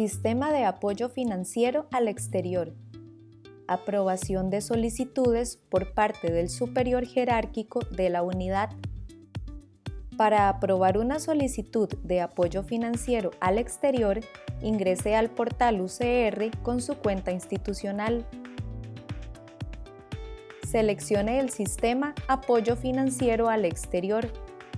Sistema de apoyo financiero al exterior. Aprobación de solicitudes por parte del superior jerárquico de la unidad. Para aprobar una solicitud de apoyo financiero al exterior, ingrese al portal UCR con su cuenta institucional. Seleccione el sistema Apoyo financiero al exterior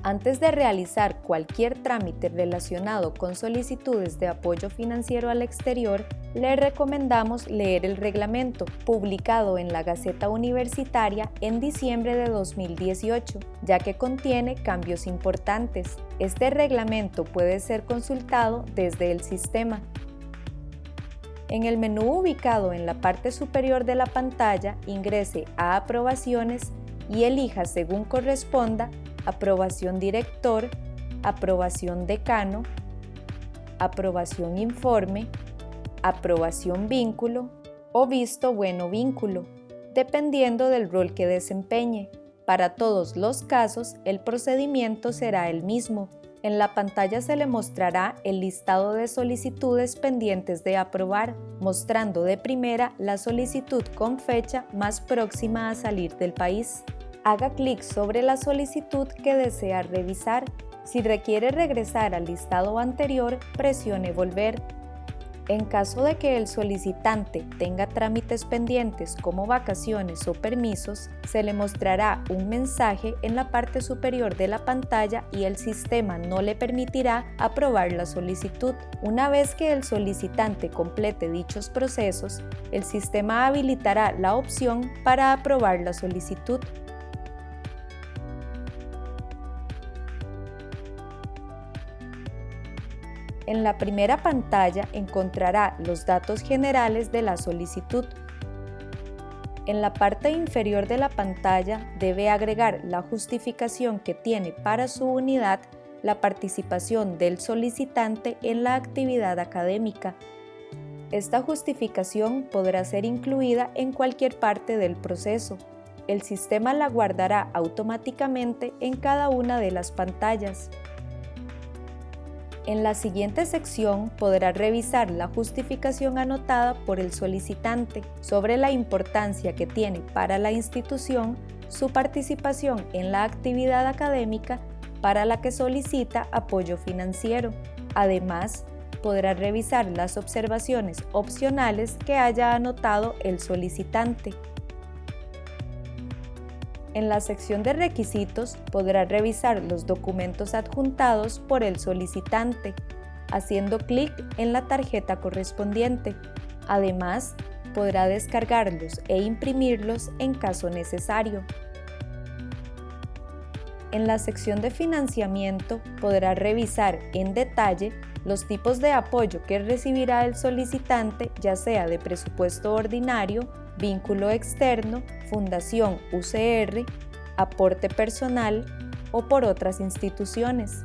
antes de realizar cualquier trámite relacionado con solicitudes de apoyo financiero al exterior, le recomendamos leer el reglamento, publicado en la Gaceta Universitaria en diciembre de 2018, ya que contiene cambios importantes. Este reglamento puede ser consultado desde el sistema. En el menú ubicado en la parte superior de la pantalla, ingrese a Aprobaciones y elija según corresponda aprobación director, aprobación decano, aprobación informe, aprobación vínculo o visto bueno vínculo, dependiendo del rol que desempeñe. Para todos los casos, el procedimiento será el mismo. En la pantalla se le mostrará el listado de solicitudes pendientes de aprobar, mostrando de primera la solicitud con fecha más próxima a salir del país haga clic sobre la solicitud que desea revisar. Si requiere regresar al listado anterior, presione Volver. En caso de que el solicitante tenga trámites pendientes como vacaciones o permisos, se le mostrará un mensaje en la parte superior de la pantalla y el sistema no le permitirá aprobar la solicitud. Una vez que el solicitante complete dichos procesos, el sistema habilitará la opción para aprobar la solicitud. En la primera pantalla encontrará los datos generales de la solicitud. En la parte inferior de la pantalla debe agregar la justificación que tiene para su unidad la participación del solicitante en la actividad académica. Esta justificación podrá ser incluida en cualquier parte del proceso. El sistema la guardará automáticamente en cada una de las pantallas. En la siguiente sección podrá revisar la justificación anotada por el solicitante sobre la importancia que tiene para la institución su participación en la actividad académica para la que solicita apoyo financiero. Además, podrá revisar las observaciones opcionales que haya anotado el solicitante. En la sección de requisitos podrá revisar los documentos adjuntados por el solicitante, haciendo clic en la tarjeta correspondiente. Además, podrá descargarlos e imprimirlos en caso necesario. En la sección de financiamiento podrá revisar en detalle los tipos de apoyo que recibirá el solicitante, ya sea de presupuesto ordinario, vínculo externo, fundación UCR, aporte personal o por otras instituciones.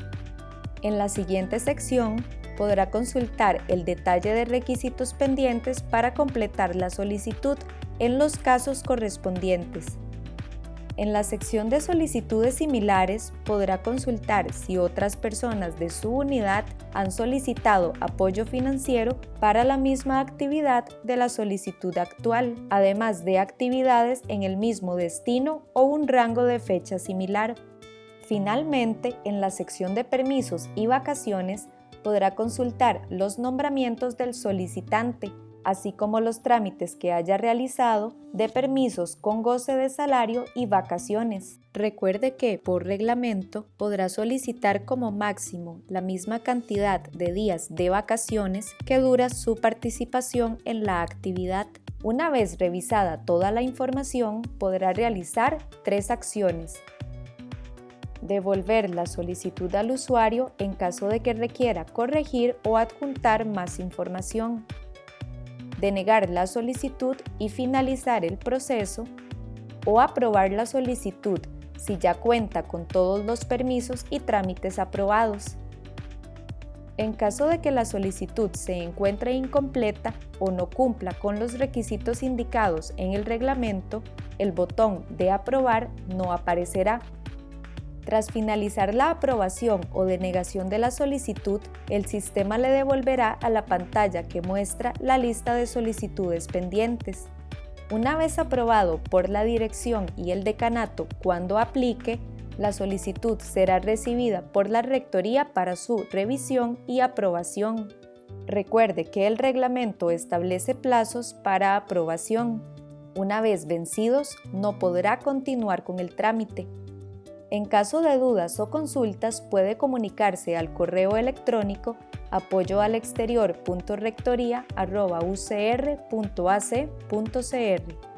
En la siguiente sección podrá consultar el detalle de requisitos pendientes para completar la solicitud en los casos correspondientes. En la sección de solicitudes similares podrá consultar si otras personas de su unidad han solicitado apoyo financiero para la misma actividad de la solicitud actual, además de actividades en el mismo destino o un rango de fecha similar. Finalmente, en la sección de permisos y vacaciones podrá consultar los nombramientos del solicitante, así como los trámites que haya realizado de permisos con goce de salario y vacaciones. Recuerde que, por reglamento, podrá solicitar como máximo la misma cantidad de días de vacaciones que dura su participación en la actividad. Una vez revisada toda la información, podrá realizar tres acciones. Devolver la solicitud al usuario en caso de que requiera corregir o adjuntar más información denegar la solicitud y finalizar el proceso, o aprobar la solicitud si ya cuenta con todos los permisos y trámites aprobados. En caso de que la solicitud se encuentre incompleta o no cumpla con los requisitos indicados en el reglamento, el botón de aprobar no aparecerá. Tras finalizar la aprobación o denegación de la solicitud, el sistema le devolverá a la pantalla que muestra la lista de solicitudes pendientes. Una vez aprobado por la dirección y el decanato cuando aplique, la solicitud será recibida por la Rectoría para su revisión y aprobación. Recuerde que el reglamento establece plazos para aprobación. Una vez vencidos, no podrá continuar con el trámite. En caso de dudas o consultas, puede comunicarse al correo electrónico apoyoalexterior.rectoría.ucr.ac.cr.